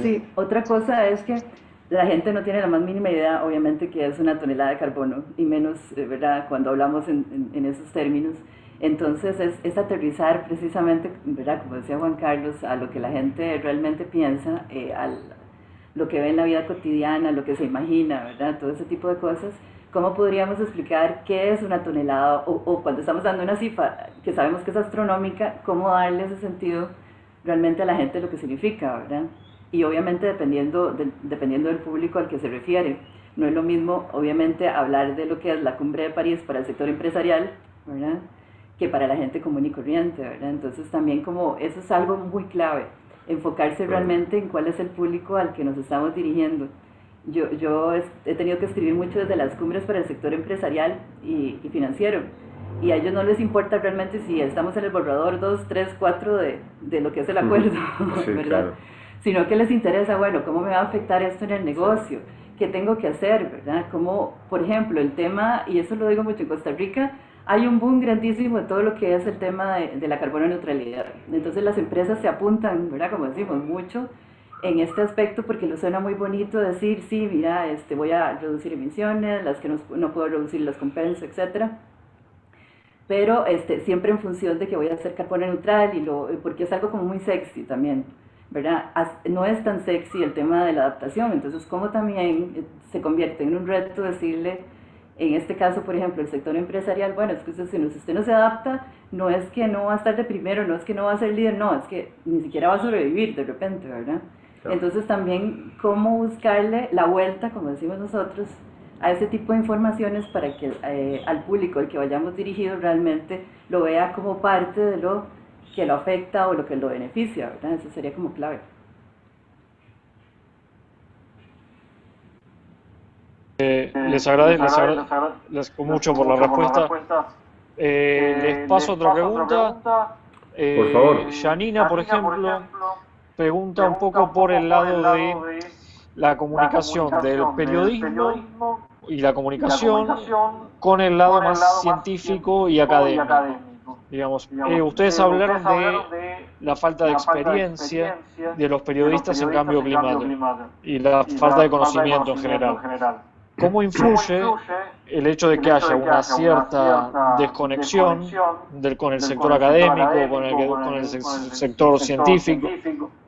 Sí, otra cosa es que la gente no tiene la más mínima idea, obviamente, que es una tonelada de carbono, y menos, eh, ¿verdad?, cuando hablamos en, esos términos. Entonces, es, es, aterrizar precisamente, ¿verdad?, como decía Juan Carlos, a lo que la gente realmente piensa, eh, a lo que ve en la vida cotidiana, lo que se imagina, ¿verdad?, todo ese tipo de cosas. ¿Cómo podríamos explicar qué es una tonelada? O, o cuando estamos dando una cifra que sabemos que es astronómica, ¿cómo darle ese sentido? realmente a la gente lo que significa, ¿verdad? Y obviamente dependiendo, dependiendo del público al que se refiere. No es lo mismo, obviamente, hablar de lo que es la cumbre de París para el sector empresarial, ¿verdad? Que para la gente común y corriente, ¿verdad? Entonces también como eso es algo muy clave, enfocarse realmente en cuál es el público al que nos estamos dirigiendo. Yo, yo he tenido que escribir mucho desde las cumbres para el sector empresarial y, y financiero y a ellos no les importa realmente si estamos en el borrador 2, 3, 4 de, de lo que es el acuerdo, ¿verdad? Sino que les interesa, bueno, ¿cómo me va a afectar esto en el negocio? ¿Qué tengo que hacer, verdad? Como, por ejemplo, el tema, y eso lo digo mucho en Costa Rica, hay un boom grandísimo de todo lo que es el tema de, de la carbono neutralidad. Entonces las empresas se apuntan, ¿verdad? Como decimos, mucho en este aspecto porque lo suena muy bonito decir, sí, mira, este, voy a reducir emisiones, las que no, no puedo reducir las compenso, etcétera pero este, siempre en función de que voy a hacer carbono neutral y lo, porque es algo como muy sexy también, ¿verdad? No es tan sexy el tema de la adaptación, entonces como también eh, se convierte en un reto decirle En este caso, por ejemplo, el sector empresarial, bueno, es que usted, si usted no se adapta, no es que no va a estar de primero, no es que no va a ser líder, no, es que ni siquiera va a sobrevivir de repente, ¿verdad? Entonces también cómo buscarle la vuelta, como decimos nosotros, a ese tipo de informaciones para que eh, al público al que vayamos dirigidos realmente lo vea como parte de lo que lo afecta o lo que lo beneficia, ¿verdad? Eso sería como clave. Eh, les agradezco, les, mucho por la respuesta. Eh, les paso otra pregunta. por favor. Janina, por ejemplo, pregunta un poco por el lado de la comunicación del periodismo y la comunicación con el lado más científico y académico. Digamos, eh, ustedes hablaron de la falta de experiencia de los periodistas en cambio climático y la falta de conocimiento en general. ¿Cómo influye el hecho de que haya una cierta desconexión del, con el sector académico, con el, con el sector científico,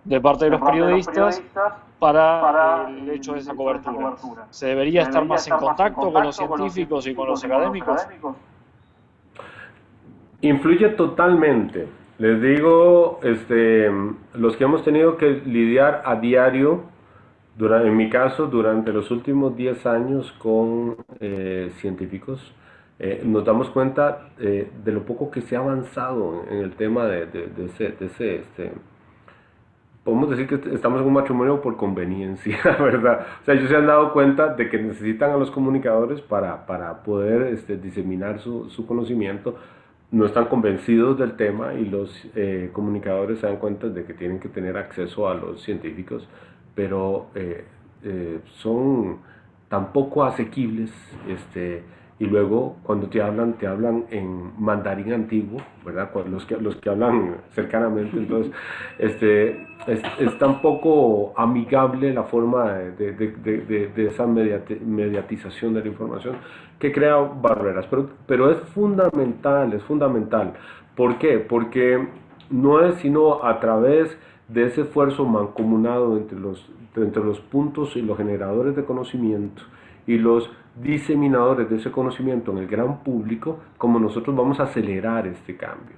de parte de los periodistas para el hecho de esa cobertura? ¿Se debería estar más en contacto con los científicos y con los académicos? Influye totalmente. Les digo, este, los que hemos tenido que lidiar a diario en mi caso, durante los últimos 10 años con eh, científicos, eh, nos damos cuenta eh, de lo poco que se ha avanzado en el tema de, de, ese, este, podemos decir que estamos en un matrimonio por conveniencia, ¿verdad? O sea, ellos se han dado cuenta de que necesitan a los comunicadores para, para poder este, diseminar su, su, conocimiento, no están convencidos del tema y los comunicadores se dan cuenta de que tienen que tener acceso a los científicos pero eh, eh, son tan poco asequibles, este, y luego cuando te hablan, te hablan en mandarín antiguo, ¿verdad? Los que, los que hablan cercanamente, entonces este, es, tan poco amigable la forma de, de, de, esa mediatización de la información que crea barreras, pero, pero es fundamental, es fundamental. ¿Por qué? Porque no es sino a través de ese esfuerzo mancomunado entre los, entre los puntos y los generadores de conocimiento y los diseminadores de ese conocimiento en el gran público, como nosotros vamos a acelerar este cambio.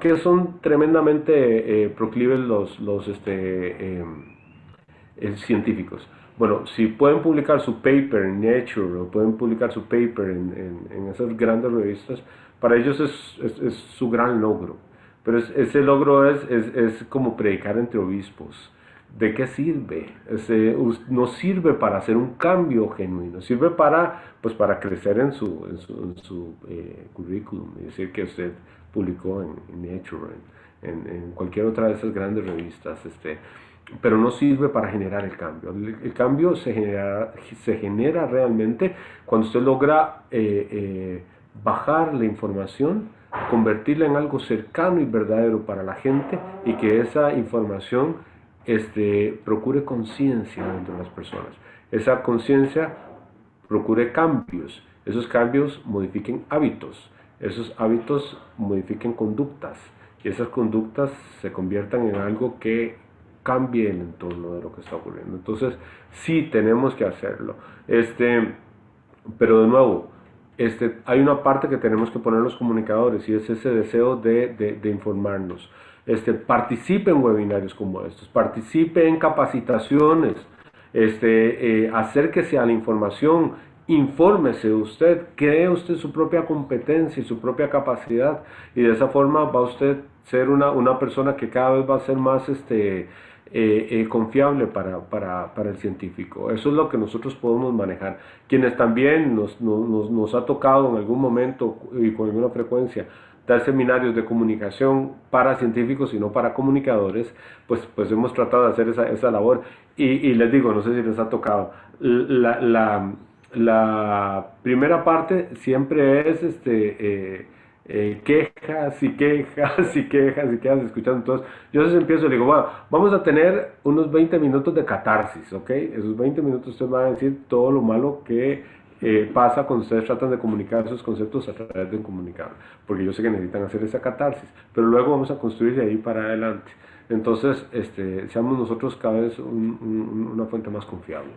que son tremendamente eh, proclives los, los este, em, eh, científicos. Bueno, si pueden publicar su paper en Nature o pueden publicar su paper en, en, esas grandes revistas, para ellos es, es su gran logro. Pero ese logro es, es, es, como predicar entre obispos. ¿De qué sirve? Ese, no sirve para hacer un cambio genuino, sirve para, pues, para crecer en su, en su, en su eh, currículum, es decir, que usted publicó en, Nature, en, en, cualquier otra de esas grandes revistas, este, pero no sirve para generar el cambio. El, cambio se genera, se genera realmente cuando usted logra eh, eh, bajar la información, convertirla en algo cercano y verdadero para la gente y que esa información este, procure conciencia dentro de las personas. Esa conciencia procure cambios, esos cambios modifiquen hábitos, esos hábitos modifiquen conductas y esas conductas se conviertan en algo que cambie el entorno de lo que está ocurriendo. Entonces, sí tenemos que hacerlo. Este, pero de nuevo, este, hay una parte que tenemos que poner los comunicadores y es ese deseo de, informarnos. Este, participe en webinarios como estos, participe en capacitaciones, este, eh, acérquese a la información, infórmese usted, cree usted su propia competencia y su propia capacidad y de esa forma va usted ser una, una persona que cada vez va a ser más este, eh, eh, confiable para, para, para, el científico. Eso es lo que nosotros podemos manejar. Quienes también nos, nos, nos, ha tocado en algún momento y con alguna frecuencia dar seminarios de comunicación para científicos y no para comunicadores, pues, pues hemos tratado de hacer esa, esa labor. Y, y, les digo, no sé si les ha tocado, la, la, primera parte siempre es este... Eh, eh, quejas y quejas y quejas y quejas escuchando. Entonces, yo entonces empiezo y digo, bueno, vamos a tener unos 20 minutos de catarsis, ¿ok? Esos 20 minutos ustedes van a decir todo lo malo que eh, pasa cuando ustedes tratan de comunicar esos conceptos a través de un comunicador, porque yo sé que necesitan hacer esa catarsis, pero luego vamos a construir de ahí para adelante. Entonces, este, seamos nosotros cada vez una fuente más confiable.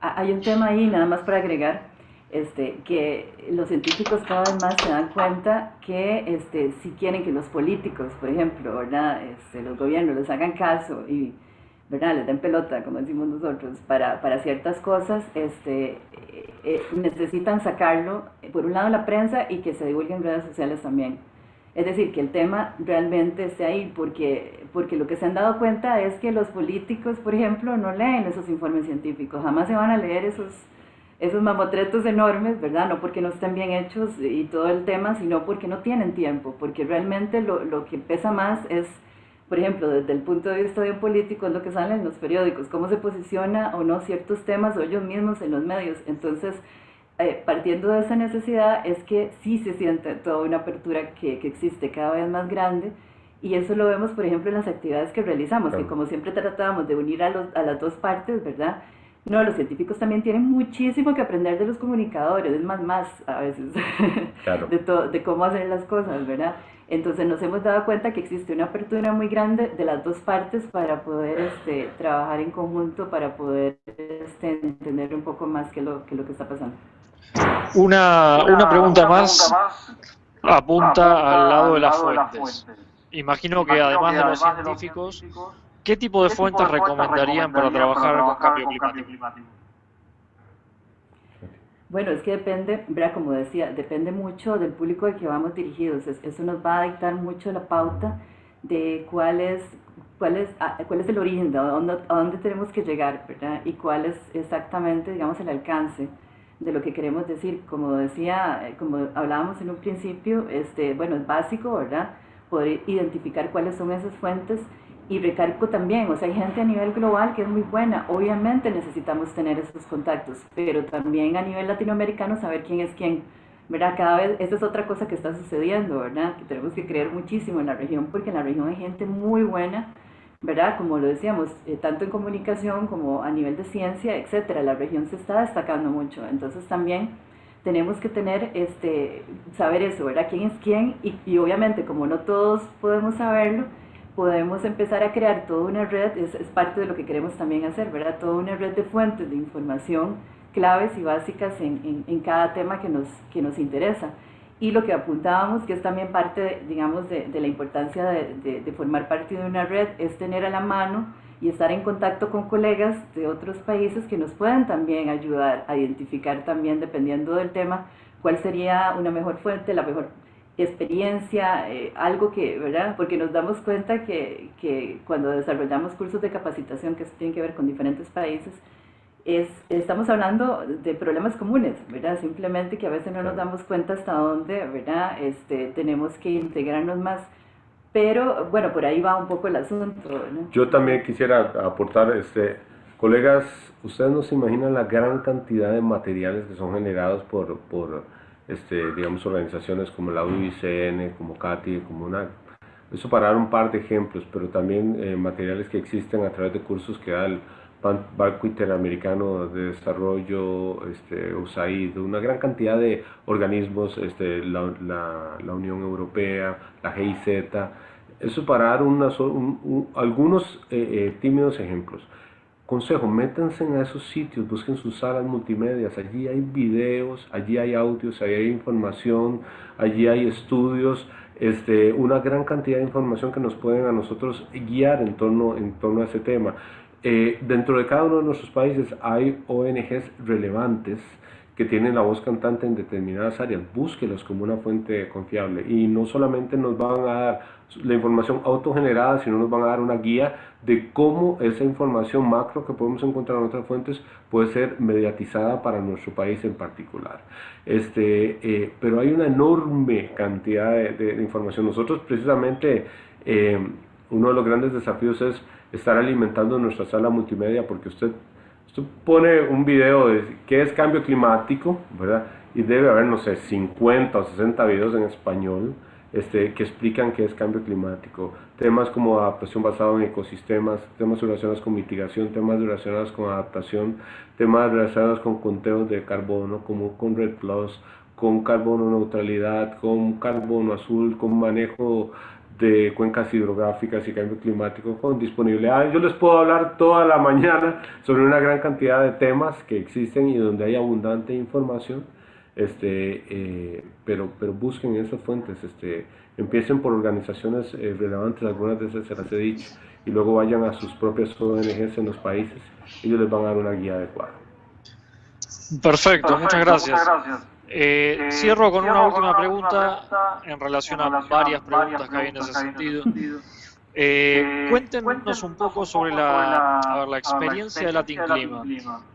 Hay un tema ahí, nada más para agregar, este, que los científicos cada vez más se dan cuenta que este, si quieren que los políticos, por ejemplo, ¿verdad? Este, los gobiernos les hagan caso y ¿verdad? les den pelota, como decimos nosotros, para, para ciertas cosas, este, eh, necesitan sacarlo, por un lado la prensa y que se divulgue en redes sociales también. Es decir, que el tema realmente esté ahí, porque, porque lo que se han dado cuenta es que los políticos, por ejemplo, no leen esos informes científicos, jamás se van a leer esos, esos mamotretos enormes, ¿verdad? No porque no estén bien hechos y todo el tema, sino porque no tienen tiempo, porque realmente lo, lo que pesa más es, por ejemplo, desde el punto de vista de un político, es lo que sale en los periódicos, cómo se posiciona o no ciertos temas o ellos mismos en los medios. Entonces, eh, partiendo de esa necesidad es que sí se siente toda una apertura que, que, existe cada vez más grande y eso lo vemos por ejemplo en las actividades que realizamos, que como siempre tratábamos de unir a, los, a las dos partes, ¿verdad? No, los científicos también tienen muchísimo que aprender de los comunicadores, es más, más a veces, de, de cómo hacer las cosas, ¿verdad? Entonces nos hemos dado cuenta que existe una apertura muy grande de las dos partes para poder este, trabajar en conjunto, para poder este, entender un poco más qué lo, qué lo que está pasando. Una, una, pregunta, más, apunta, al lado de las fuentes. Imagino que además de los científicos, ¿qué tipo de fuentes recomendarían para trabajar con cambio climático? Bueno, es que depende, ¿verdad? como decía, depende mucho del público al que vamos dirigidos. Eso nos va a dictar mucho la pauta de cuál es, cuál es, ah, cuál es el origen, de a dónde, a dónde tenemos que llegar, ¿verdad? Y cuál es exactamente, digamos, el alcance de lo que queremos decir. Como decía, eh, como hablábamos en un principio, este, bueno, es básico, ¿verdad? Poder identificar cuáles son esas fuentes y recargo también, o sea, hay gente a nivel global que es muy buena, obviamente necesitamos tener esos contactos, pero también a nivel latinoamericano saber quién es quién, ¿verdad? Cada vez, esa es otra cosa que está sucediendo, ¿verdad? Que tenemos que creer muchísimo en la región, porque en la región hay gente muy buena, ¿verdad? Como lo decíamos, eh, tanto en comunicación como a nivel de ciencia, etcétera, la región se está destacando mucho. Entonces también tenemos que tener, este, saber eso, ¿verdad? ¿Quién es quién? Y, y obviamente, como no todos podemos saberlo, podemos empezar a crear toda una red, es, es, parte de lo que queremos también hacer, ¿verdad? Toda una red de fuentes de información claves y básicas en, en, en cada tema que nos, que nos interesa y lo que apuntábamos, que es también parte, digamos, de, de la importancia de, de, formar parte de una red, es tener a la mano y estar en contacto con colegas de otros países que nos puedan también ayudar a identificar también, dependiendo del tema, cuál sería una mejor fuente, la mejor experiencia, eh, algo que, ¿verdad? Porque nos damos cuenta que, que cuando desarrollamos cursos de capacitación que tienen que ver con diferentes países, es, estamos hablando de problemas comunes, ¿verdad? Simplemente que a veces no nos damos cuenta hasta dónde, ¿verdad? Este, tenemos que integrarnos más. Pero bueno, por ahí va un poco el asunto. ¿no? Yo también quisiera aportar, este, colegas, ustedes no se imaginan la gran cantidad de materiales que son generados por, por este, digamos, organizaciones como la UICN, como CATI, como una... Eso para dar un par de ejemplos, pero también eh, materiales que existen a través de cursos que da el Banco Interamericano de Desarrollo, este, USAID, una gran cantidad de organismos, este, la, la, Unión Europea, la GIZ, eso para dar una, algunos eh, eh, tímidos ejemplos. Consejo, métanse en esos sitios, busquen sus salas multimedias, allí hay videos, allí hay audios, allí hay información, allí hay estudios, este, una gran cantidad de información que nos pueden a nosotros guiar en torno, en torno a ese tema. Eh, dentro de cada uno de nuestros países hay ONGs relevantes que tienen la voz cantante en determinadas áreas, búsquelos como una fuente confiable y no solamente nos van a dar la información autogenerada, sino nos van a dar una guía de cómo esa información macro que podemos encontrar en otras fuentes puede ser mediatizada para nuestro país en particular. Este, eh, pero hay una enorme cantidad de, información. Nosotros precisamente eh, uno de los grandes desafíos es estar alimentando nuestra sala multimedia porque usted, usted pone un video de qué es cambio climático, ¿verdad? Y debe haber, no sé, 50 o 60 videos en español este, que explican qué es cambio climático. Temas como adaptación basada en ecosistemas, temas relacionados con mitigación, temas relacionados con adaptación, temas relacionados con conteos de carbono, como con Red Plus, con carbono neutralidad, con carbono azul, con manejo de cuencas hidrográficas y cambio climático con disponibilidad. Yo les puedo hablar toda la mañana sobre una gran cantidad de temas que existen y donde hay abundante información este, eh, pero, pero busquen esas fuentes, este, empiecen por organizaciones eh, relevantes, algunas de esas se las he dicho, y luego vayan a sus propias ONGs en los países, ellos les van a dar una guía adecuada. Perfecto, muchas gracias. Eh, cierro con una última pregunta en relación a varias preguntas que hay en ese sentido. Eh, cuéntenos un poco sobre la, la experiencia de Latin Clima,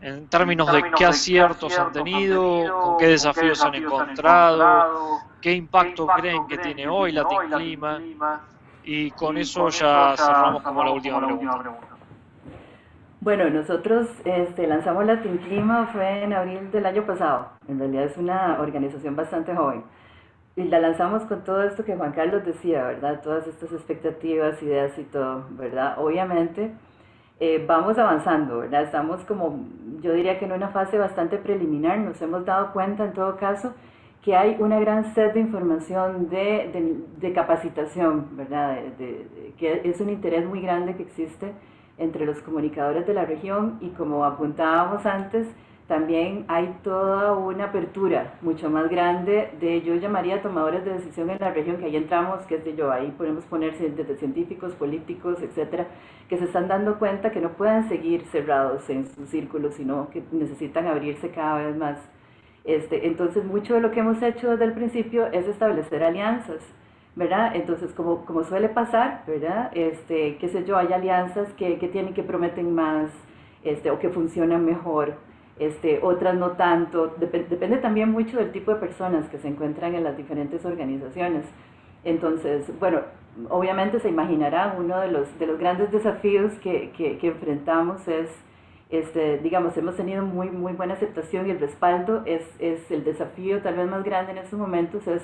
en términos de qué aciertos han tenido, con qué desafíos han encontrado, qué impacto creen que tiene hoy Latin Clima, y con eso ya cerramos como la última pregunta. Bueno, nosotros este, lanzamos Latin Clima fue en abril del año pasado. En realidad es una organización bastante joven. Y la lanzamos con todo esto que Juan Carlos decía, ¿verdad? Todas estas expectativas, ideas y todo, ¿verdad? Obviamente eh, vamos avanzando, ¿verdad? Estamos como, yo diría que en una fase bastante preliminar, nos hemos dado cuenta en todo caso que hay una gran sed de información, de, capacitación, ¿verdad? que es un interés muy grande que existe entre los comunicadores de la región y como apuntábamos antes, también hay toda una apertura mucho más grande de, yo llamaría tomadores de decisión en la región, que ahí entramos, que es de yo, ahí podemos poner desde científicos, políticos, etcétera, que se están dando cuenta que no pueden seguir cerrados en sus círculos, sino que necesitan abrirse cada vez más. Este, entonces, mucho de lo que hemos hecho desde el principio es establecer alianzas, ¿verdad? Entonces, como, como suele pasar, ¿verdad? Este, qué sé yo, hay alianzas que, que tienen, que prometen más, este, o que funcionan mejor, este, otras no tanto. depende también mucho del tipo de personas que se encuentran en las diferentes organizaciones. Entonces, bueno, obviamente se imaginarán, uno de los, de los grandes desafíos que, que, que enfrentamos es, este, digamos, hemos tenido muy, muy buena aceptación y el respaldo es, es el desafío tal vez más grande en estos momentos es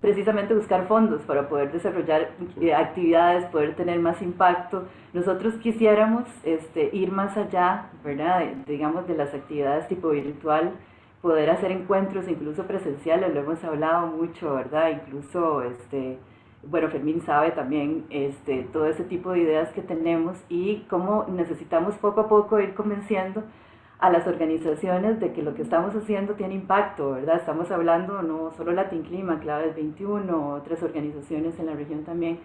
precisamente buscar fondos para poder desarrollar eh, actividades, poder tener más impacto. Nosotros quisiéramos este, ir más allá, ¿verdad? digamos, de las actividades tipo virtual, poder hacer encuentros incluso presenciales, lo hemos hablado mucho, ¿verdad? Incluso, este, bueno, Fermín sabe también este, todo ese tipo de ideas que tenemos y cómo necesitamos poco a poco ir convenciendo a las organizaciones de que lo que estamos haciendo tiene impacto, ¿verdad? Estamos hablando no solo Latin Clima, Claves 21, otras organizaciones en la región también,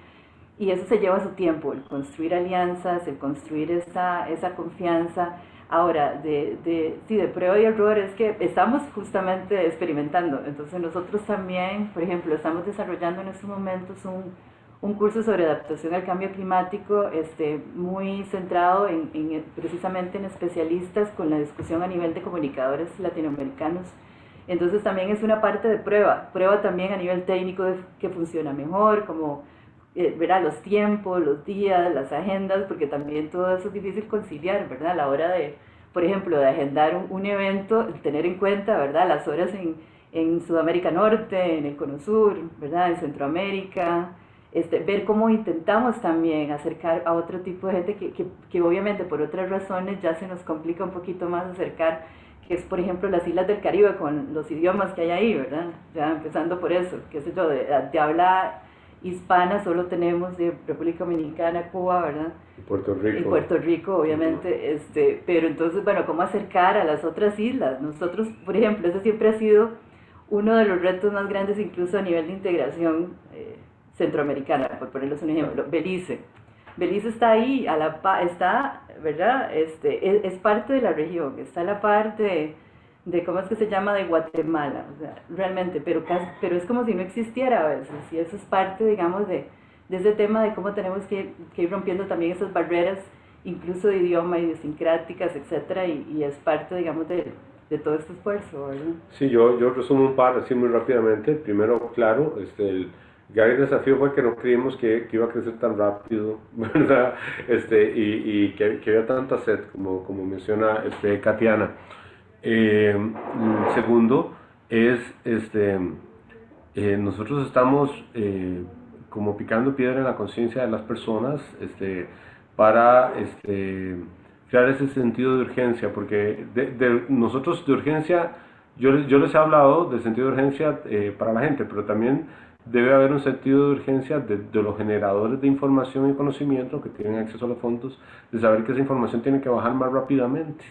y eso se lleva su tiempo, el construir alianzas, el construir esa, esa confianza. Ahora, de, de, sí, de prueba y error es que estamos justamente experimentando, entonces nosotros también, por ejemplo, estamos desarrollando en estos momentos un un curso sobre adaptación al cambio climático este, muy centrado en, precisamente en especialistas con la discusión a nivel de comunicadores latinoamericanos. Entonces también es una parte de prueba, prueba también a nivel técnico de que funciona mejor, como eh, verá los tiempos, los días, las agendas, porque también todo eso es difícil conciliar, ¿verdad? A la hora de, por ejemplo, de agendar un, un evento, tener en cuenta, ¿verdad? Las horas en, en Sudamérica Norte, en el Cono Sur, ¿verdad? En Centroamérica, este, ver cómo intentamos también acercar a otro tipo de gente que, que, que, obviamente por otras razones ya se nos complica un poquito más acercar, que es por ejemplo las islas del Caribe con los idiomas que hay ahí, ¿verdad? Ya empezando por eso, qué sé yo, de, de habla hispana solo tenemos de República Dominicana, Cuba, ¿verdad? Y Puerto Rico. Y Puerto Rico, obviamente, este, pero entonces, bueno, ¿cómo acercar a las otras islas? Nosotros, por ejemplo, ese siempre ha sido uno de los retos más grandes incluso a nivel de integración eh, centroamericana, por ponerles un ejemplo, Belice. Belice está ahí, a la está, ¿verdad? Este, es, parte de la región, está la parte de, ¿cómo es que se llama?, de Guatemala, o sea, realmente, pero, pero es como si no existiera a veces, y eso es parte, digamos, de, de ese tema de cómo tenemos que, que, ir rompiendo también esas barreras, incluso de idioma, idiosincráticas, etcétera, y, y es parte, digamos, de, de todo este esfuerzo, ¿verdad? Sí, yo, yo resumo un par así muy rápidamente. Primero, claro, este, el, el desafío fue que no creímos que, que, iba a crecer tan rápido, ¿verdad? Este, y, y que, que, había tanta sed, como, como menciona este, Katiana. Eh, segundo, es, este, eh, nosotros estamos eh, como picando piedra en la conciencia de las personas este, para este, crear ese sentido de urgencia, porque de, de nosotros de urgencia, yo, yo les he hablado del sentido de urgencia para la gente, pero también debe haber un sentido de urgencia de, los generadores de información y conocimiento que tienen acceso a los fondos, de saber que esa información tiene que bajar más rápidamente.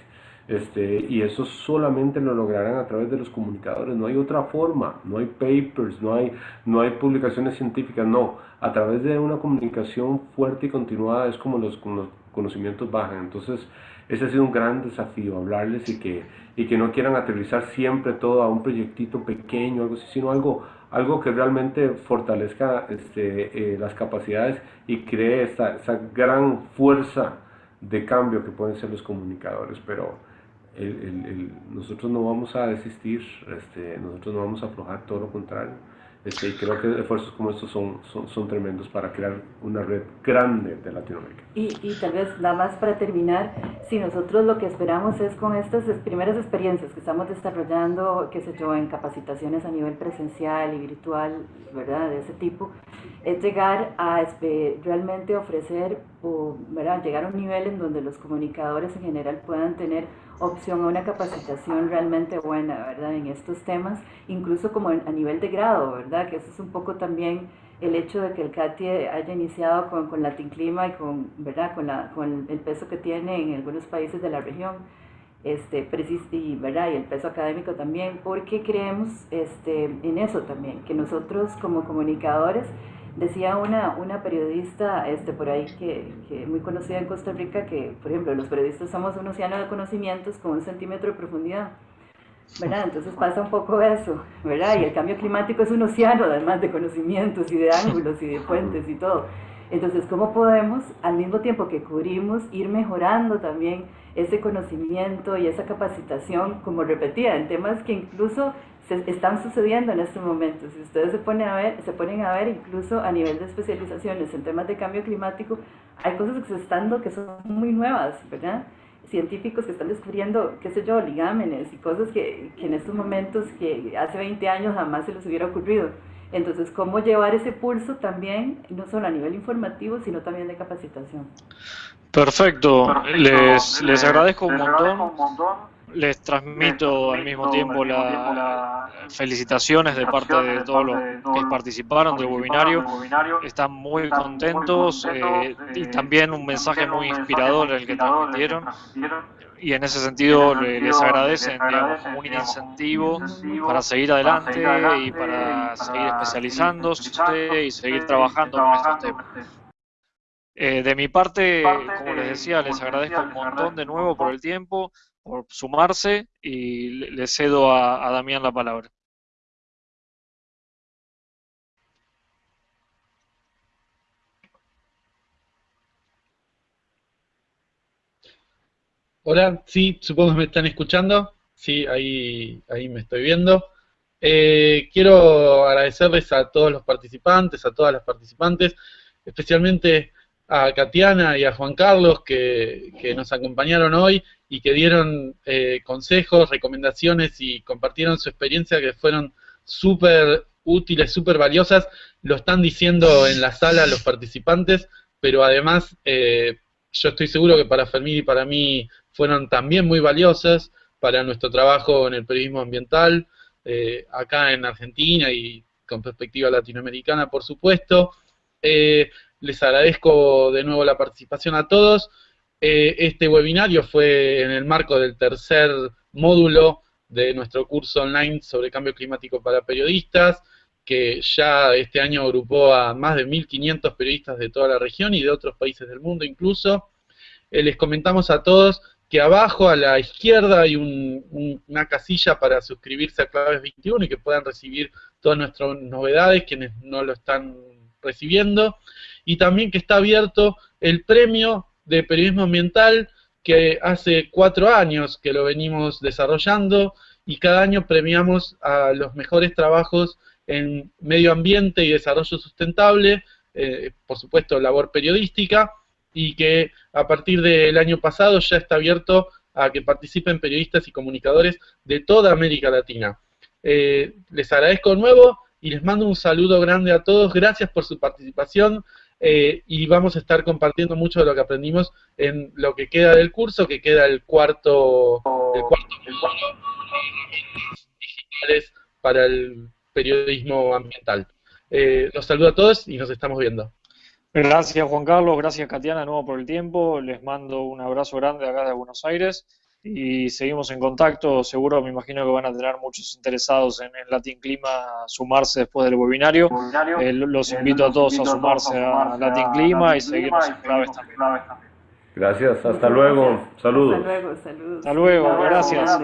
Este, y eso solamente lo lograrán a través de los comunicadores, no hay otra forma, no hay papers, no hay, no hay publicaciones científicas, no, a través de una comunicación fuerte y continuada es como los, como los conocimientos bajan. Entonces, ese ha sido un gran desafío, hablarles y que, y que no quieran aterrizar siempre todo a un proyectito pequeño, algo así, sino algo, algo que realmente fortalezca este, eh, las capacidades y cree esa, esa, gran fuerza de cambio que pueden ser los comunicadores. Pero nosotros no vamos a desistir, este, nosotros no vamos a aflojar, todo lo contrario este, creo que esfuerzos como estos son, son, son, tremendos para crear una red grande de Latinoamérica. Y, y, tal vez nada más para terminar, si nosotros lo que esperamos es con estas primeras experiencias que estamos desarrollando, qué sé yo, en capacitaciones a nivel presencial y virtual, ¿verdad? De ese tipo, es llegar a realmente ofrecer o ¿verdad? llegar a un nivel en donde los comunicadores en general puedan tener opción a una capacitación realmente buena, ¿verdad? En estos temas, incluso como a nivel de grado, ¿verdad? Que eso es un poco también el hecho de que el CATI haya iniciado con, con Latin Clima y con, ¿verdad? Con, la, con el peso que tiene en algunos países de la región, este, y, ¿verdad? y el peso académico también, porque creemos este, en eso también, que nosotros como comunicadores Decía una, una periodista este, por ahí que, que muy conocida en Costa Rica que, por ejemplo, los periodistas somos un océano de conocimientos con un centímetro de profundidad. ¿verdad? Entonces pasa un poco eso, ¿verdad? Y el cambio climático es un océano además de conocimientos y de ángulos y de fuentes y todo. Entonces, ¿cómo podemos, al mismo tiempo que cubrimos, ir mejorando también ese conocimiento y esa capacitación, como repetía, en temas que incluso se están sucediendo en este momento. Si ustedes se ponen a ver, se ponen a ver incluso a nivel de especializaciones en temas de cambio climático, hay cosas que se están dando que son muy nuevas, ¿verdad? Científicos que están descubriendo, qué sé yo, ligámenes y cosas que, que en estos momentos, que hace 20 años jamás se les hubiera ocurrido. Entonces, ¿cómo llevar ese pulso también, no solo a nivel informativo, sino también de capacitación? Perfecto, Les, les, agradezco un montón les transmito al mismo tiempo las felicitaciones de parte de todos los que participaron del webinario. Están muy contentos eh, y también un mensaje muy inspirador el que transmitieron. Y en ese sentido les agradecen digamos, un incentivo para seguir adelante y para seguir especializándose y seguir trabajando con estos temas. Eh, de mi parte, como les decía, les agradezco un montón de nuevo por el tiempo por sumarse y le cedo a, Damián la palabra. Hola, sí, supongo que me están escuchando. Sí, ahí, ahí me estoy viendo. Eh, quiero agradecerles a todos los participantes, a todas las participantes, especialmente a Katiana y a Juan Carlos que, que nos acompañaron hoy y que dieron eh, consejos, recomendaciones y compartieron su experiencia que fueron súper útiles, súper valiosas. Lo están diciendo en la sala los participantes, pero además eh, yo estoy seguro que para Fermín y para mí fueron también muy valiosas para nuestro trabajo en el periodismo ambiental, eh, acá en Argentina y con perspectiva latinoamericana, por supuesto. Les agradezco de nuevo la participación a todos. Eh, este webinario fue en el marco del tercer módulo de nuestro curso online sobre cambio climático para periodistas, que ya este año agrupó a más de 1.500 periodistas de toda la región y de otros países del mundo incluso. Eh, les comentamos a todos que abajo a la izquierda hay una casilla para suscribirse a Claves 21 y que puedan recibir todas nuestras novedades, quienes no lo están recibiendo. Y también que está abierto el premio de periodismo ambiental que hace cuatro años que lo venimos desarrollando y cada año premiamos a los mejores trabajos en medio ambiente y desarrollo sustentable, eh, por supuesto labor periodística, y que a partir del año pasado ya está abierto a que participen periodistas y comunicadores de toda América Latina. Eh, les agradezco de nuevo y les mando un saludo grande a todos. Gracias por su participación. Eh, y vamos a estar compartiendo mucho de lo que aprendimos en lo que queda del curso, que queda el cuarto, el cuarto digitales para el periodismo ambiental. Eh, los saludo a todos y nos estamos viendo. Gracias Juan Carlos, gracias Katiana nuevo por el tiempo, les mando un abrazo grande acá de Buenos Aires y seguimos en contacto. Seguro me imagino que van a tener muchos interesados en, el Latin Clima sumarse después del webinario. Eh, los invito a todos a sumarse a Latin Clima y seguirnos en claves también. Gracias, hasta luego. Saludos. Hasta luego, saludos. Hasta luego, gracias.